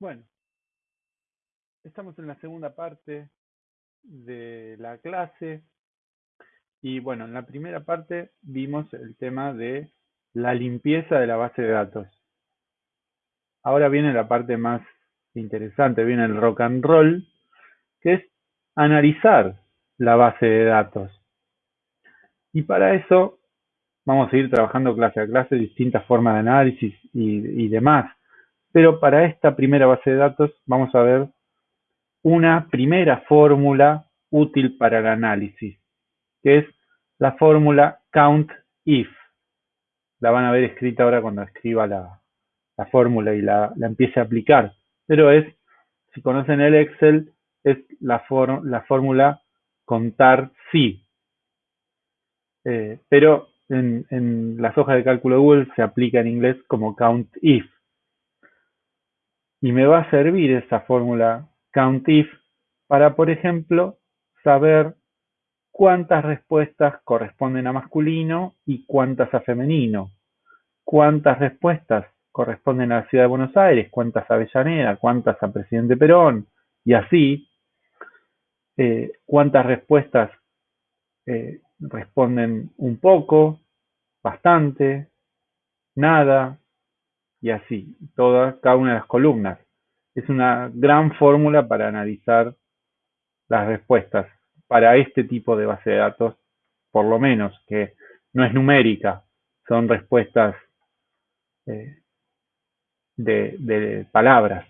Bueno, estamos en la segunda parte de la clase y bueno, en la primera parte vimos el tema de la limpieza de la base de datos. Ahora viene la parte más interesante, viene el rock and roll, que es analizar la base de datos. Y para eso vamos a ir trabajando clase a clase distintas formas de análisis y, y demás. Pero para esta primera base de datos vamos a ver una primera fórmula útil para el análisis, que es la fórmula COUNT-IF. La van a ver escrita ahora cuando escriba la, fórmula y la, empiece a aplicar. Pero es, si conocen el Excel, es la, la fórmula contar si. Eh, pero en, en, las hojas de cálculo de Google se aplica en inglés como count if. Y me va a servir esa fórmula COUNTIF para, por ejemplo, saber cuántas respuestas corresponden a masculino y cuántas a femenino, cuántas respuestas corresponden a la ciudad de Buenos Aires, cuántas a Avellaneda, cuántas a Presidente Perón, y así, eh, cuántas respuestas eh, responden un poco, bastante, nada, y así, toda, cada una de las columnas. Es una gran fórmula para analizar las respuestas para este tipo de base de datos, por lo menos, que no es numérica, son respuestas eh, de, palabras.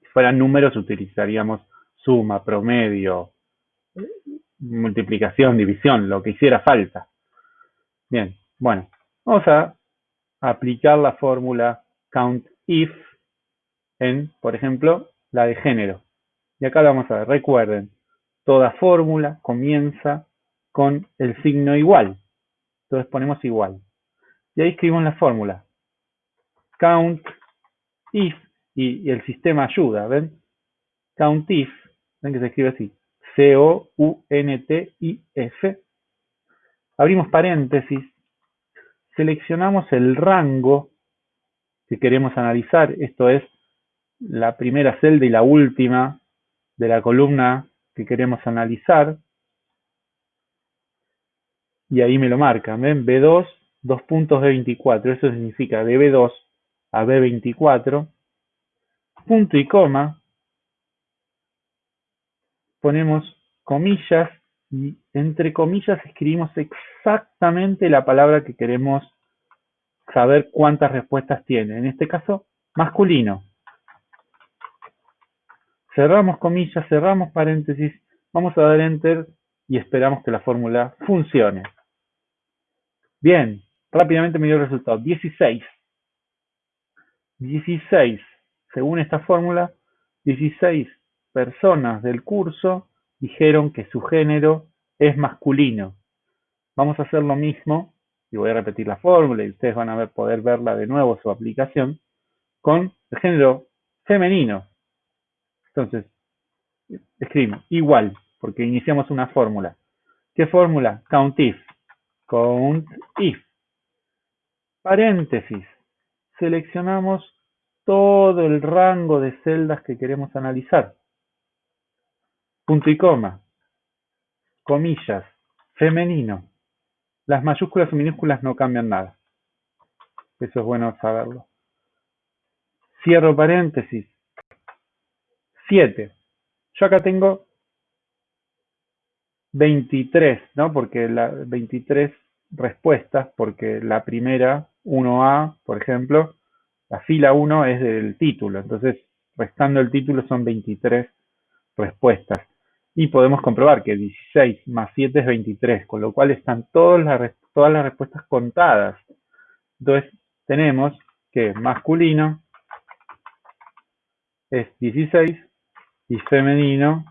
Si fueran números utilizaríamos suma, promedio, multiplicación, división, lo que hiciera falta. Bien, bueno, vamos a aplicar la fórmula COUNT-IF en, por ejemplo, la de género. Y acá lo vamos a ver. Recuerden, toda fórmula comienza con el signo igual. Entonces ponemos igual. Y ahí escribimos la fórmula. Count if y, el sistema ayuda, ¿ven? Count if, ven que se escribe así. C-O-U-N-T-I-F. Abrimos paréntesis. Seleccionamos el rango que queremos analizar. Esto es la primera celda y la última de la columna que queremos analizar. Y ahí me lo marca. ¿Ven? B2, dos puntos B24. Eso significa de B2 a B24. Punto y coma. Ponemos comillas y entre comillas escribimos exactamente la palabra que queremos saber cuántas respuestas tiene. En este caso, masculino cerramos comillas, cerramos paréntesis, vamos a dar enter y esperamos que la fórmula funcione. Bien, rápidamente me dio el resultado, 16. 16, según esta fórmula, 16 personas del curso dijeron que su género es masculino. Vamos a hacer lo mismo, y voy a repetir la fórmula y ustedes van a poder verla de nuevo su aplicación, con el género femenino. Entonces, escribimos igual, porque iniciamos una fórmula. ¿Qué fórmula? COUNTIF. COUNTIF. Paréntesis. Seleccionamos todo el rango de celdas que queremos analizar. Punto y coma. Comillas. Femenino. Las mayúsculas y minúsculas no cambian nada. Eso es bueno saberlo. Cierro paréntesis 7. Yo acá tengo 23, ¿no? Porque la 23 respuestas, porque la primera, 1A, por ejemplo, la fila 1 es del título, entonces restando el título son 23 respuestas. Y podemos comprobar que 16 más 7 es 23, con lo cual están todas las, todas las respuestas contadas. Entonces tenemos que masculino es 16 y femenino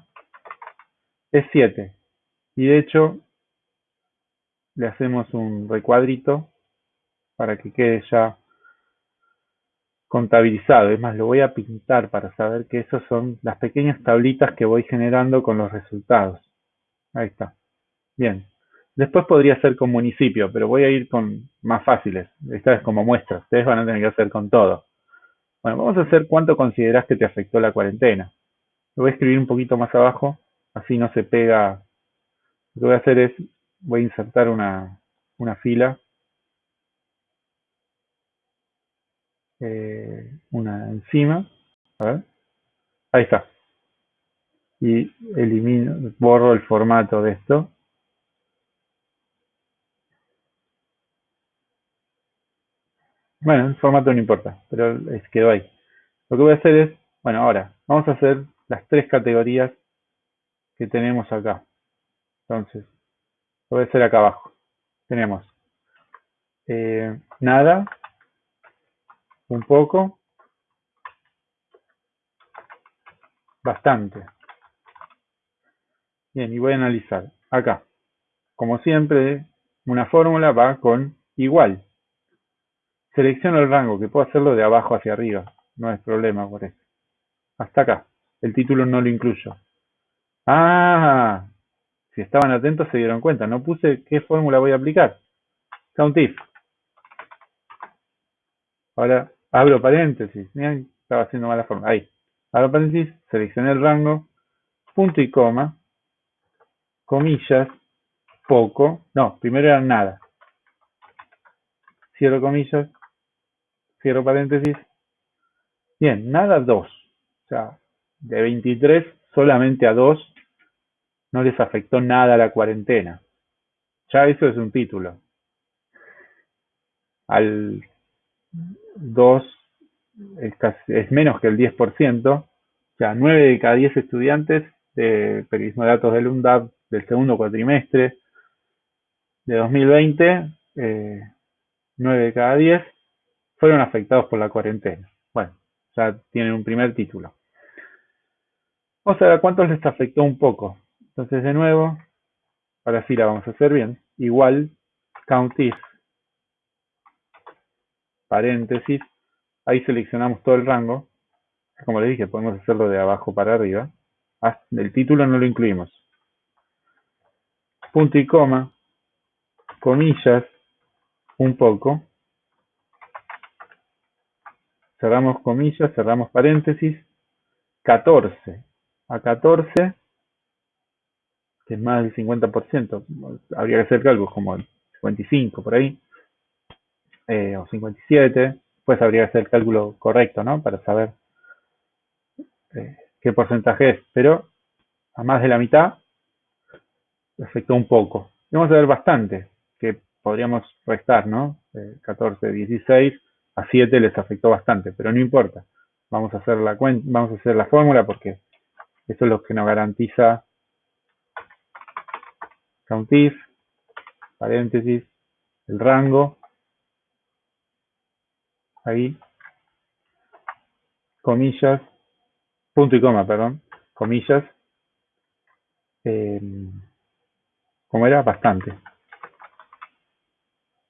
es 7. Y de hecho, le hacemos un recuadrito para que quede ya contabilizado. Es más, lo voy a pintar para saber que esas son las pequeñas tablitas que voy generando con los resultados. Ahí está. Bien. Después podría ser con municipio, pero voy a ir con más fáciles. Esta es como muestra. Ustedes van a tener que hacer con todo. Bueno, vamos a hacer cuánto considerás que te afectó la cuarentena. Lo voy a escribir un poquito más abajo, así no se pega. Lo que voy a hacer es, voy a insertar una, una fila, eh, una encima, a ver, ahí está. Y elimino, borro el formato de esto. Bueno, el formato no importa, pero quedó ahí. Lo que voy a hacer es, bueno, ahora, vamos a hacer las tres categorías que tenemos acá. Entonces, lo voy a hacer acá abajo. Tenemos eh, nada, un poco, bastante. Bien, y voy a analizar. Acá, como siempre, una fórmula va con igual. Selecciono el rango, que puedo hacerlo de abajo hacia arriba. No es problema por eso. Hasta acá. El título no lo incluyo. Ah, si estaban atentos se dieron cuenta. No puse qué fórmula voy a aplicar. COUNTIF. Ahora abro paréntesis. Miren, estaba haciendo mala forma. Ahí. Abro paréntesis, seleccioné el rango, punto y coma, comillas, poco. No, primero era nada. Cierro comillas, cierro paréntesis. Bien, nada 2. O sea, de 23 solamente a 2 no les afectó nada la cuarentena. Ya eso es un título. Al 2 es, menos que el 10%, o sea, 9 de cada 10 estudiantes de periodismo de datos del UNDAP del segundo cuatrimestre de 2020, 9 de cada 10 fueron afectados por la cuarentena. Bueno, ya tienen un primer título. Vamos a ver cuántos les afectó un poco. Entonces, de nuevo, ahora sí la vamos a hacer bien. Igual, count if, paréntesis, ahí seleccionamos todo el rango. Como les dije, podemos hacerlo de abajo para arriba. El título no lo incluimos. Punto y coma, comillas, un poco, cerramos comillas, cerramos paréntesis, 14 a 14, que es más del 50%, habría que hacer cálculos como el 55 por ahí, eh, o 57, pues habría que hacer el cálculo correcto, ¿no? Para saber eh, qué porcentaje es, pero a más de la mitad afectó un poco. vamos a ver bastante, que podríamos restar, ¿no? 14, eh, 16, a 7 les afectó bastante, pero no importa. Vamos a hacer la vamos a hacer la fórmula porque eso es lo que nos garantiza COUNTIF, paréntesis, el rango, ahí, comillas, punto y coma, perdón, comillas, eh, ¿cómo era? Bastante.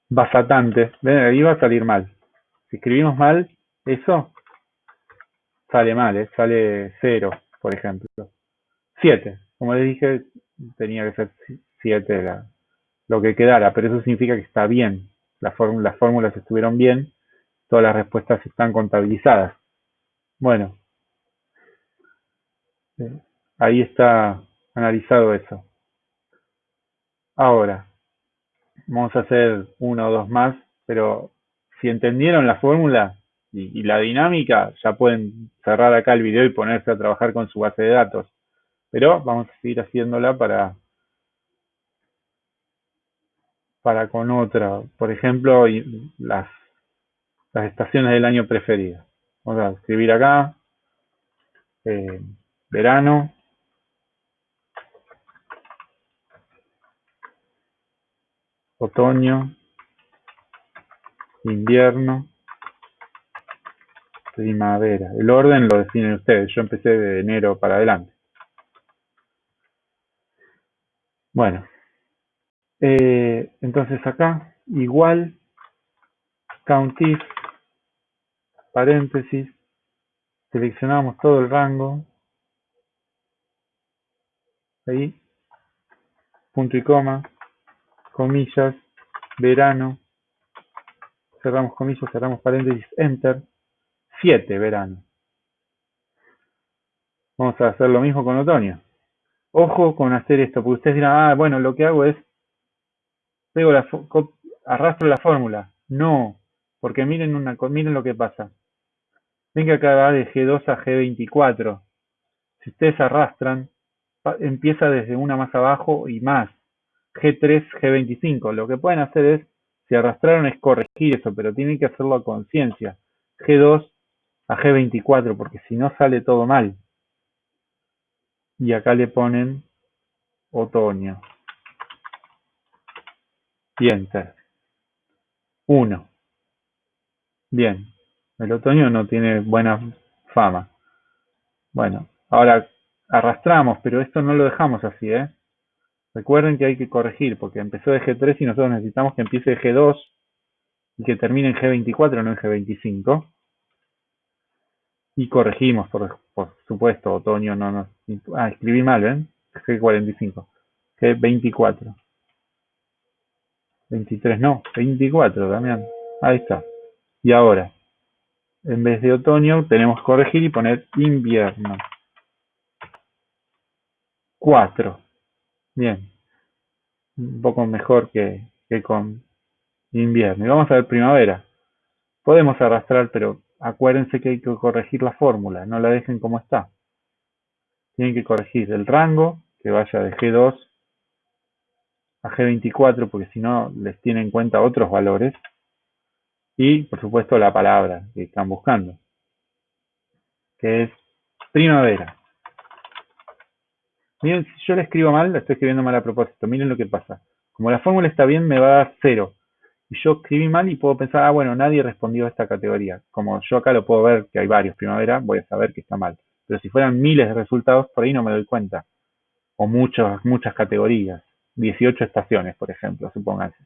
Bastante. Ven, ahí va a salir mal. Si escribimos mal, eso sale mal, ¿eh? sale 0, por ejemplo. 7. Como les dije, tenía que ser 7 lo que quedara, pero eso significa que está bien. las fórmulas estuvieron bien, todas las respuestas están contabilizadas. Bueno, eh, ahí está analizado eso. Ahora, vamos a hacer uno o dos más, pero si entendieron la fórmula y, la dinámica, ya pueden cerrar acá el video y ponerse a trabajar con su base de datos. Pero vamos a seguir haciéndola para, para con otra. Por ejemplo, las, las estaciones del año preferidas. Vamos a escribir acá. Eh, verano. Otoño invierno, primavera. El orden lo definen ustedes. Yo empecé de enero para adelante. Bueno, eh, entonces acá igual COUNTIF paréntesis seleccionamos todo el rango ahí punto y coma comillas verano cerramos comillas, cerramos paréntesis, enter, 7, verano. Vamos a hacer lo mismo con otoño. Ojo con hacer esto, porque ustedes dirán, ah, bueno, lo que hago es, pego arrastro la fórmula. No, porque miren, una, miren lo que pasa. Ven que acá va de G2 a G24. Si ustedes arrastran, empieza desde una más abajo y más. G3, G25. Lo que pueden hacer es, si arrastraron es corregir eso, pero tienen que hacerlo a conciencia. G2 a G24, porque si no sale todo mal. Y acá le ponen otoño. Y enter. 1. Bien. El otoño no tiene buena fama. Bueno, ahora arrastramos, pero esto no lo dejamos así, ¿eh? Recuerden que hay que corregir, porque empezó de G3 y nosotros necesitamos que empiece de G2 y que termine en G24, no en G25. Y corregimos, por, supuesto, otoño no nos... Ah, escribí mal, ¿ven? G45. G24. 23, no, 24, Damián. Ahí está. Y ahora, en vez de otoño, tenemos que corregir y poner invierno. 4. Bien. Un poco mejor que, que con invierno. Y vamos a ver primavera. Podemos arrastrar, pero acuérdense que hay que corregir la fórmula. No la dejen como está. Tienen que corregir el rango, que vaya de G2 a G24, porque si no les tiene en cuenta otros valores. Y, por supuesto, la palabra que están buscando, que es primavera. Miren, si yo le escribo mal, la estoy escribiendo mal a propósito. Miren lo que pasa. Como la fórmula está bien, me va a dar cero. Y yo escribí mal y puedo pensar, ah, bueno, nadie respondió a esta categoría. Como yo acá lo puedo ver que hay varios primavera, voy a saber que está mal. Pero si fueran miles de resultados, por ahí no me doy cuenta. O muchas, muchas categorías. 18 estaciones, por ejemplo, supónganse.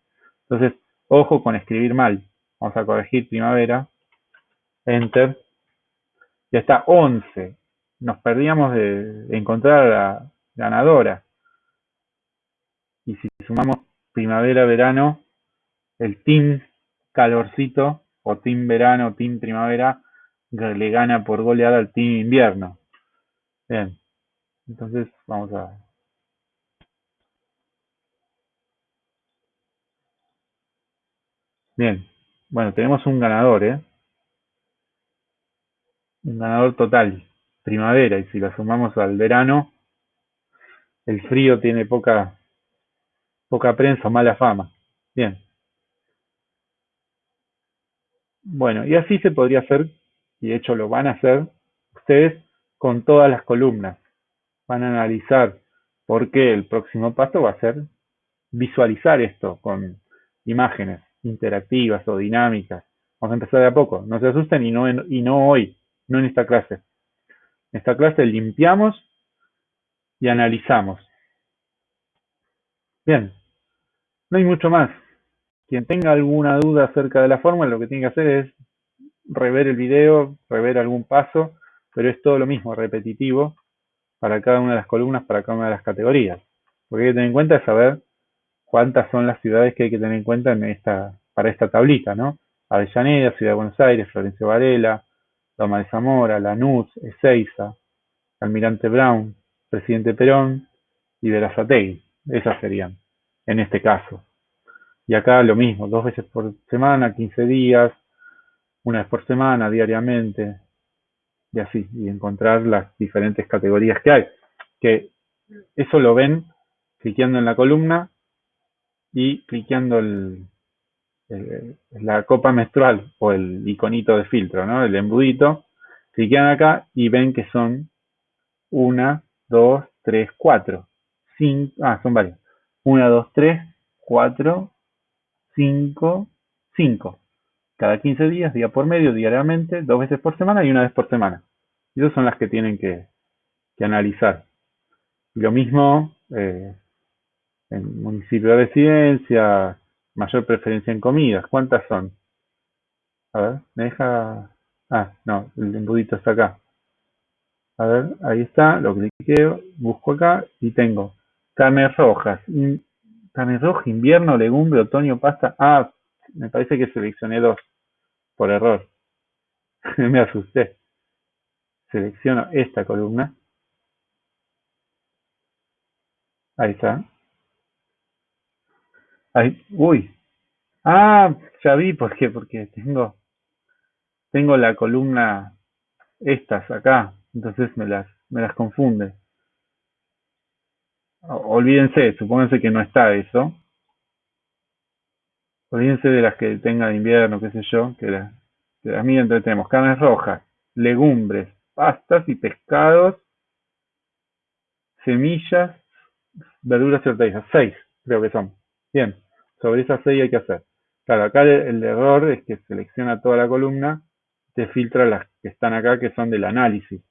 Entonces, ojo con escribir mal. Vamos a corregir primavera. Enter. Ya está 11. Nos perdíamos de encontrar a la ganadora. Y si sumamos primavera-verano, el team calorcito o team verano, team primavera, le gana por goleada al team invierno. Bien, entonces vamos a... Bien, bueno, tenemos un ganador, ¿eh? Un ganador total, primavera, y si lo sumamos al verano, el frío tiene poca, poca prensa, mala fama. Bien. Bueno, y así se podría hacer, y de hecho lo van a hacer ustedes con todas las columnas. Van a analizar por qué el próximo paso va a ser visualizar esto con imágenes interactivas o dinámicas. Vamos a empezar de a poco. No se asusten y no, y no hoy, no en esta clase. En esta clase limpiamos y analizamos. Bien, no hay mucho más. Quien tenga alguna duda acerca de la fórmula, lo que tiene que hacer es rever el video, rever algún paso, pero es todo lo mismo, repetitivo, para cada una de las columnas, para cada una de las categorías. Lo que hay que tener en cuenta es saber cuántas son las ciudades que hay que tener en cuenta en esta, para esta tablita, ¿no? Avellaneda, Ciudad de Buenos Aires, Florencio Varela, Loma de Zamora, Lanús, Ezeiza, Almirante Brown, Presidente Perón y Verazategui. Esas serían, en este caso. Y acá lo mismo, dos veces por semana, 15 días, una vez por semana, diariamente, y así, y encontrar las diferentes categorías que hay. Que eso lo ven cliqueando en la columna y cliqueando el, la copa menstrual o el iconito de filtro, ¿no? El embudito. Cliquean acá y ven que son una, 2, 3, 4. 5, ah, son varios. 1, 2, 3, 4, 5, 5. Cada 15 días, día por medio, diariamente, dos veces por semana y una vez por semana. Y esas son las que tienen que, que analizar. Lo mismo eh, en municipio de residencia, mayor preferencia en comidas. ¿Cuántas son? A ver, me deja... Ah, no, el embudito está acá. A ver, ahí está, lo cliqueo, busco acá y tengo carnes rojas. Carne roja, invierno, legumbre, otoño, pasta. Ah, me parece que seleccioné dos por error. me asusté. Selecciono esta columna. Ahí está. Uy. Ah, ya vi por qué, porque tengo, tengo la columna estas acá, entonces me las, me las confunde. Olvídense, supónganse que no está eso. Olvídense de las que tenga de invierno, qué sé yo, que, la, que las tenemos carnes rojas, legumbres, pastas y pescados, semillas, verduras y hortalizas. Seis, creo que son. Bien, sobre esas seis hay que hacer. Claro, acá el, error es que selecciona toda la columna, te filtra las que están acá que son del análisis,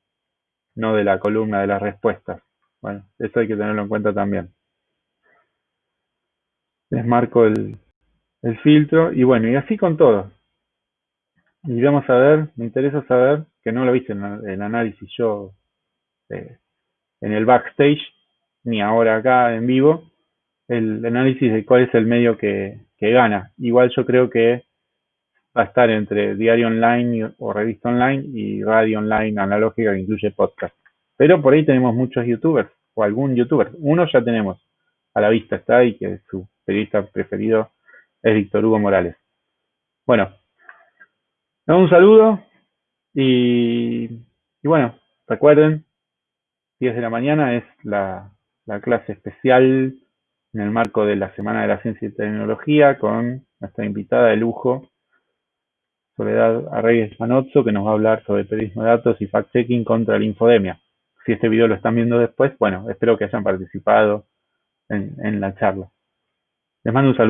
no de la columna de las respuestas. Bueno, eso hay que tenerlo en cuenta también. Les marco el, el filtro y bueno, y así con todo. Y vamos a ver, me interesa saber, que no lo viste en el análisis yo eh, en el backstage, ni ahora acá en vivo, el análisis de cuál es el medio que, que gana. Igual yo creo que va a estar entre diario online o revista online y radio online analógica que incluye podcast. Pero por ahí tenemos muchos youtubers o algún youtuber. Uno ya tenemos a la vista está y que su periodista preferido es Víctor Hugo Morales. Bueno, un saludo y, y bueno, recuerden, 10 de la mañana es la, la clase especial en el marco de la Semana de la Ciencia y Tecnología con nuestra invitada de lujo, Soledad Arreyes Manozzo, que nos va a hablar sobre periodismo de datos y fact-checking contra la infodemia. Si este video lo están viendo después, bueno, espero que hayan participado en, en la charla. Les mando un saludo.